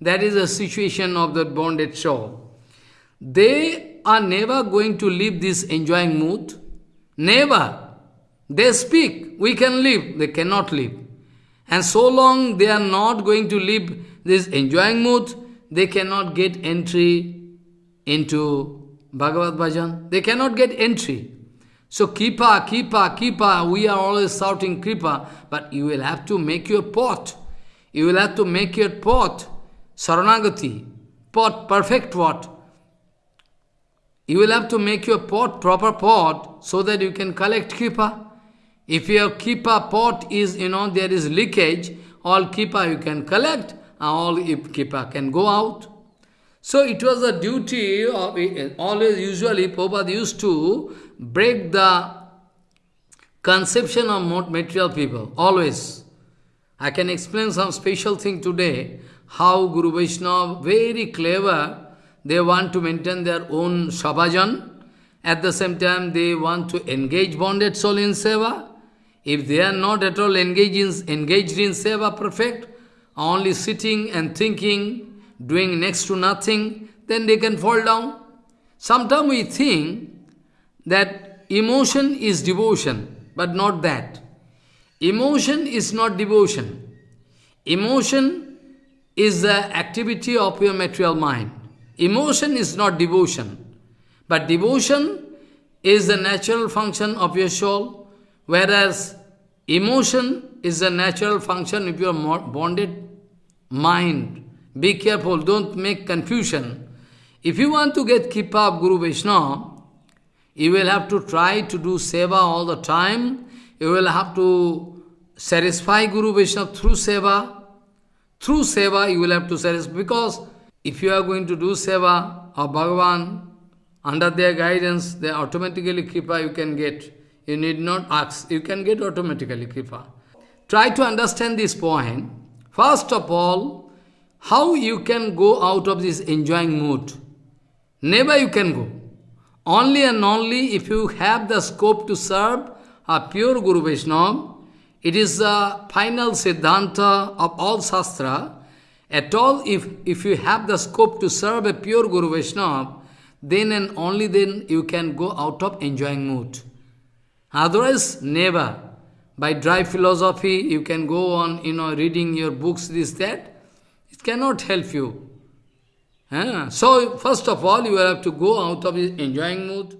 That is the situation of that bonded soul. They are never going to leave this enjoying mood. Never. They speak, we can live, they cannot live. And so long they are not going to live this enjoying mood, they cannot get entry into Bhagavad Bhajan. They cannot get entry. So Kripa, Kripa, Kripa, we are always shouting Kripa, but you will have to make your pot. You will have to make your pot, Saranagati, pot, perfect pot. You will have to make your pot, proper pot, so that you can collect Kripa. If your Kripa pot is, you know, there is leakage, all Kripa you can collect, all Kripa can go out. So it was a duty of, always usually Prabhupada used to break the conception of material people, always. I can explain some special thing today, how Guru Vaishnava, very clever, they want to maintain their own sabhajan, at the same time they want to engage bonded soul in seva. If they are not at all engaged in, engaged in seva perfect, only sitting and thinking, doing next to nothing, then they can fall down. Sometimes we think that emotion is devotion, but not that. Emotion is not devotion. Emotion is the activity of your material mind. Emotion is not devotion. But devotion is the natural function of your soul, whereas emotion is the natural function of your bonded mind. Be careful, don't make confusion. If you want to get Kripa of Guru Vaishnava, you will have to try to do seva all the time. You will have to satisfy Guru Vaishnava through seva. Through seva, you will have to satisfy. Because if you are going to do seva of Bhagavan, under their guidance, they automatically Kripa you can get. You need not ask. You can get automatically Kripa. Try to understand this point. First of all, how you can go out of this enjoying mood. Never you can go. Only and only if you have the scope to serve a pure Guru Vaishnava, it is the final siddhanta of all Shastra. At all, if, if you have the scope to serve a pure Guru Vaishnava, then and only then you can go out of enjoying mood. Otherwise, never. By dry philosophy, you can go on, you know, reading your books, this, that. Cannot help you. So, first of all, you have to go out of enjoying mood.